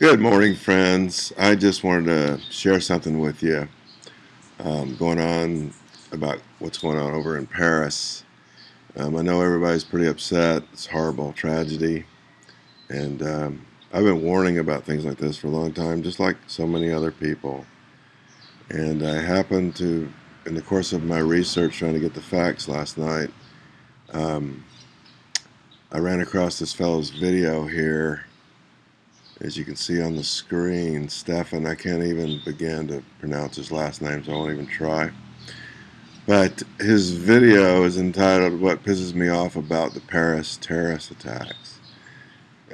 Good morning, friends. I just wanted to share something with you um, going on about what's going on over in Paris. Um, I know everybody's pretty upset. It's horrible tragedy. And um, I've been warning about things like this for a long time, just like so many other people. And I happened to, in the course of my research trying to get the facts last night, um, I ran across this fellow's video here as you can see on the screen, Stefan, I can't even begin to pronounce his last name, so I won't even try. But his video is entitled What Pisses Me Off About the Paris Terrorist Attacks.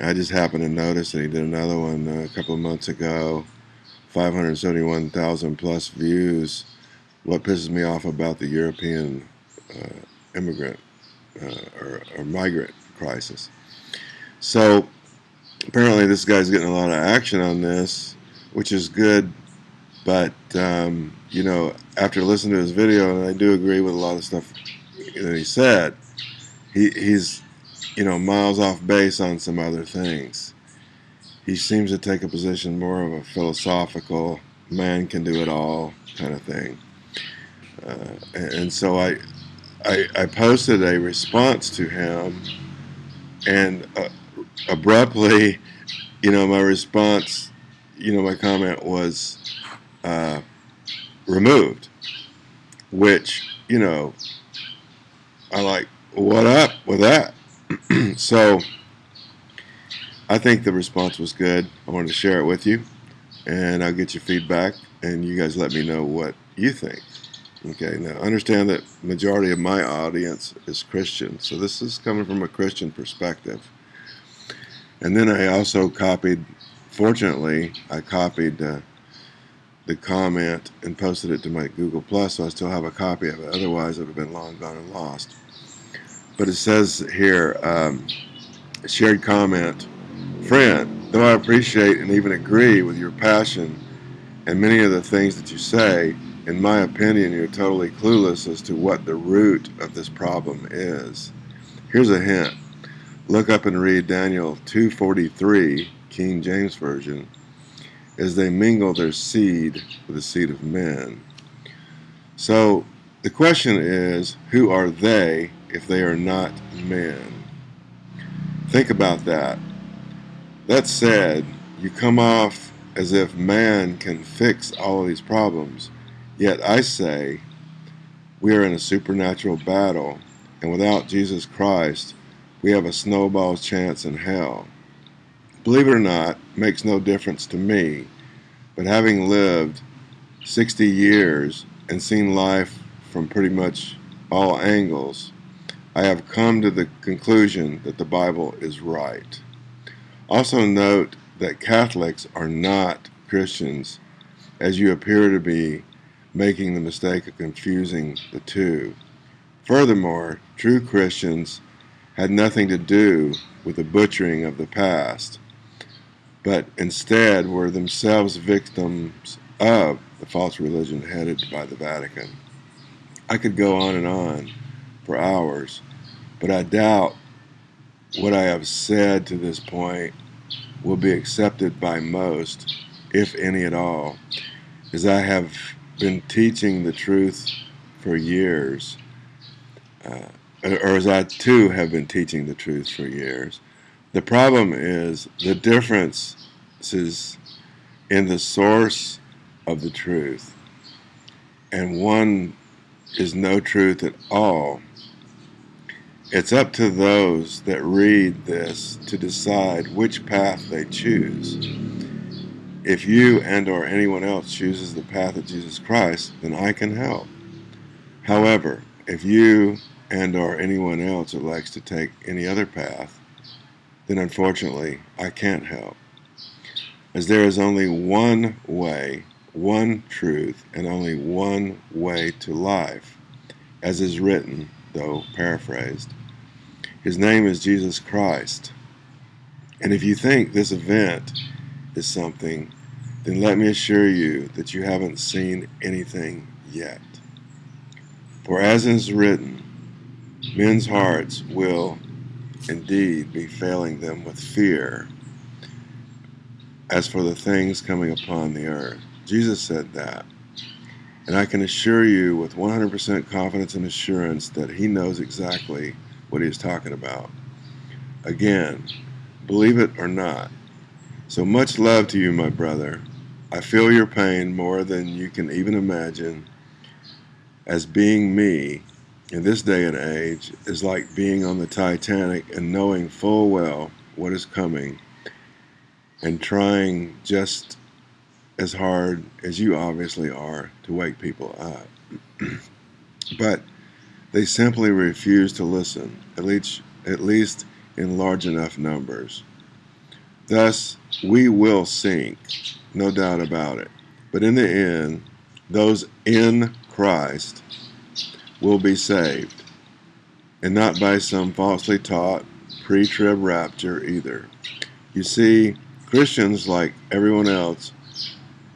I just happened to notice that he did another one a couple of months ago, 571,000 plus views. What pisses me off about the European uh, immigrant uh, or, or migrant crisis. So apparently this guy's getting a lot of action on this, which is good. But um, you know, after listening to his video, and I do agree with a lot of stuff that he said, he, he's you know miles off base on some other things. He seems to take a position more of a philosophical man can do it all kind of thing. Uh, and so I, I, I posted a response to him, and uh, abruptly, you know, my response, you know, my comment was uh, removed, which, you know, I like, what up with that? so I think the response was good. I wanted to share it with you, and I'll get your feedback, and you guys let me know what you think. Okay, now understand that majority of my audience is Christian, so this is coming from a Christian perspective. And then I also copied, fortunately, I copied uh, the comment and posted it to my Google Plus, so I still have a copy of it. Otherwise, it would have been long gone and lost. But it says here, um, shared comment, friend, though I appreciate and even agree with your passion and many of the things that you say, in my opinion, you're totally clueless as to what the root of this problem is. Here's a hint look up and read Daniel 2:43, King James Version, as they mingle their seed with the seed of men. So the question is, who are they if they are not men? Think about that. That said, you come off as if man can fix all of these problems. Yet I say, we are in a supernatural battle, and without Jesus Christ, we have a snowball's chance in hell. Believe it or not, makes no difference to me, but having lived 60 years and seen life from pretty much all angles, I have come to the conclusion that the Bible is right. Also note that Catholics are not Christians, as you appear to be making the mistake of confusing the two. Furthermore, true Christians had nothing to do with the butchering of the past, but instead were themselves victims of the false religion headed by the Vatican. I could go on and on for hours, but I doubt what I have said to this point will be accepted by most, if any at all, as I have been teaching the truth for years. Uh, or as I too have been teaching the truth for years. The problem is the differences in the source of the truth, and one is no truth at all. It's up to those that read this to decide which path they choose. If you and or anyone else chooses the path of Jesus Christ, then I can help. However, if you and or anyone else that likes to take any other path, then unfortunately I can't help. As there is only one way, one truth, and only one way to life, as is written, though paraphrased. His name is Jesus Christ. And if you think this event is something, then let me assure you that you haven't seen anything yet. For as is written, Men's hearts will indeed be failing them with fear as for the things coming upon the earth. Jesus said that. And I can assure you with 100% confidence and assurance that he knows exactly what he is talking about. Again, believe it or not. So much love to you, my brother. I feel your pain more than you can even imagine. As being me in this day and age is like being on the Titanic and knowing full well what is coming and trying just as hard as you obviously are to wake people up. but they simply refuse to listen, at least, at least in large enough numbers. Thus, we will sink, no doubt about it. But in the end, those in Christ will be saved, and not by some falsely taught pre trib rapture either. You see, Christians, like everyone else,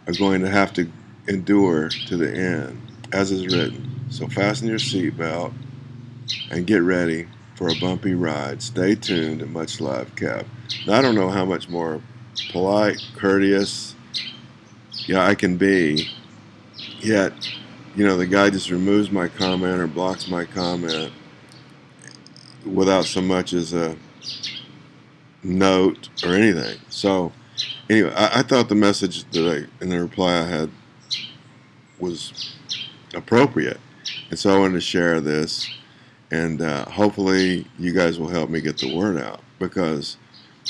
are going to have to endure to the end, as is written. So fasten your seatbelt and get ready for a bumpy ride. Stay tuned and much love, Kev. Now, I don't know how much more polite, courteous, yeah, I can be. Yet, you know, the guy just removes my comment or blocks my comment without so much as a note or anything. So, anyway, I, I thought the message that I, in the reply I had was appropriate. And so I wanted to share this. And uh, hopefully, you guys will help me get the word out because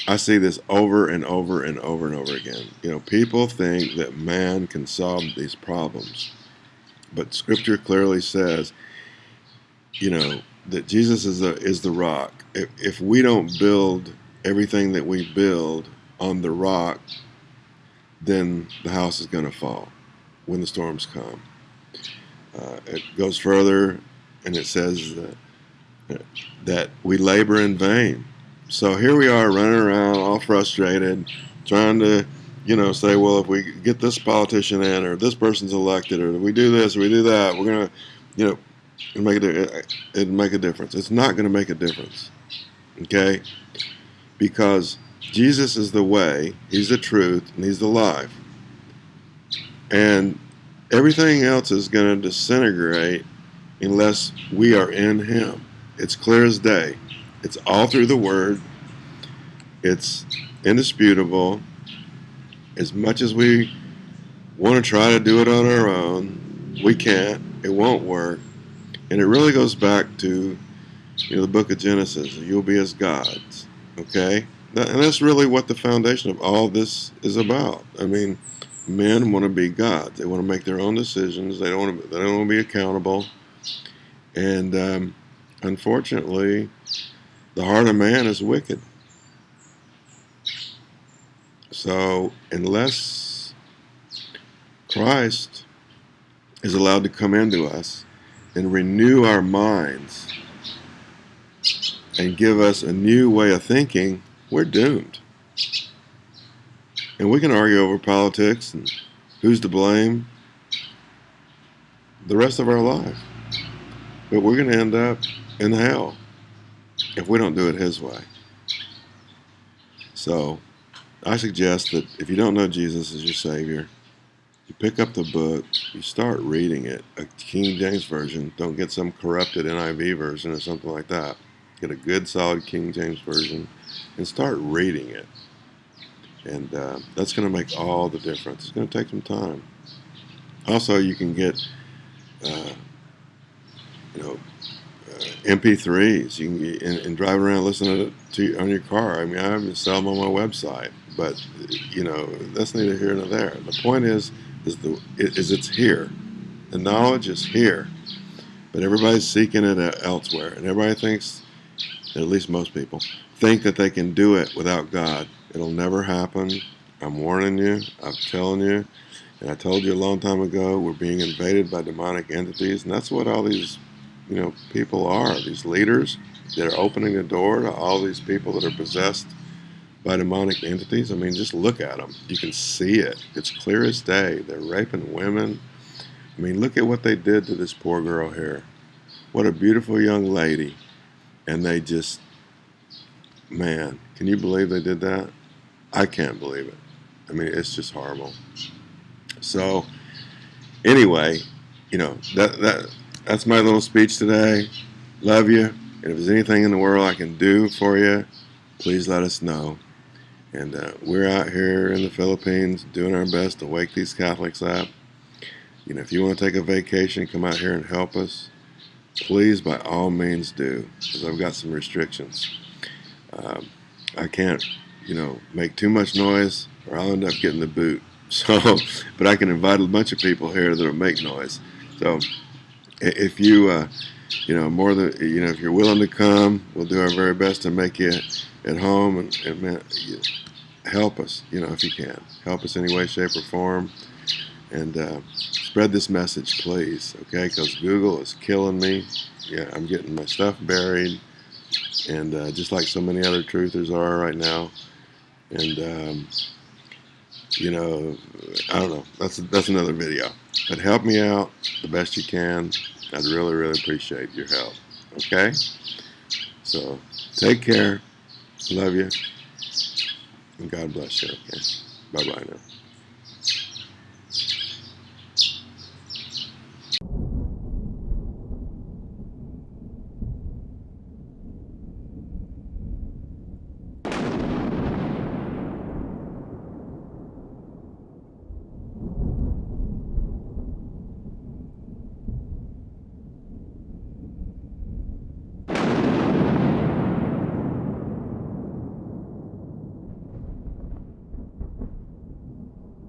I see this over and over and over and over again. You know, people think that man can solve these problems, but Scripture clearly says, you know, that Jesus is the is the rock. If, if we don't build everything that we build on the rock, then the house is going to fall when the storms come. Uh, it goes further, and it says that, that we labor in vain so here we are running around all frustrated, trying to, you know, say, well, if we get this politician in or this person's elected or we do this or we do that, we're going to, you know, it'll make, a, it'll make a difference. It's not going to make a difference, okay? Because Jesus is the way, He's the truth, and He's the life. And everything else is going to disintegrate unless we are in Him. It's clear as day. It's all through the Word. It's indisputable. As much as we want to try to do it on our own, we can't. It won't work. And it really goes back to you know, the book of Genesis. You'll be as gods. Okay? And that's really what the foundation of all this is about. I mean, men want to be gods. They want to make their own decisions. They don't want to, they don't want to be accountable. And um, unfortunately, the heart of man is wicked. So, unless Christ is allowed to come into us and renew our minds and give us a new way of thinking, we're doomed. And we can argue over politics and who's to blame the rest of our life. But we're going to end up in hell if we don't do it His way. So I suggest that if you don't know Jesus as your Savior, you pick up the book, you start reading it, a King James Version. Don't get some corrupted NIV version or something like that. Get a good, solid King James Version and start reading it. And uh, that's going to make all the difference. It's going to take some time. Also, you can get, uh, you know, MP3s. You can get, and, and drive around listening to, to on your car. I mean, I sell them on my website, but you know that's neither here nor there. The point is, is the is it's here. The knowledge is here, but everybody's seeking it elsewhere, and everybody thinks, at least most people, think that they can do it without God. It'll never happen. I'm warning you. I'm telling you. And I told you a long time ago, we're being invaded by demonic entities, and that's what all these you know, people are, these leaders that are opening the door to all these people that are possessed by demonic entities. I mean, just look at them. You can see it. It's clear as day. They're raping women. I mean, look at what they did to this poor girl here. What a beautiful young lady. And they just, man, can you believe they did that? I can't believe it. I mean, it's just horrible. So, anyway, you know that that that's my little speech today. Love you, and if there's anything in the world I can do for you, please let us know. And uh, we're out here in the Philippines doing our best to wake these Catholics up. You know, if you want to take a vacation, come out here and help us. Please, by all means, do, because I've got some restrictions. Um, I can't, you know, make too much noise, or I'll end up getting the boot. So, but I can invite a bunch of people here that'll make noise. So, if you, uh, you know, more than you know, if you're willing to come, we'll do our very best to make you at home and, and help us. You know, if you can, help us any way, shape, or form, and uh, spread this message, please. Okay, because Google is killing me. Yeah, I'm getting my stuff buried, and uh, just like so many other truthers are right now, and. Um, you know, I don't know. That's that's another video. But help me out the best you can. I'd really, really appreciate your help. Okay? So take care. Love you. And God bless you. Okay? Bye bye now.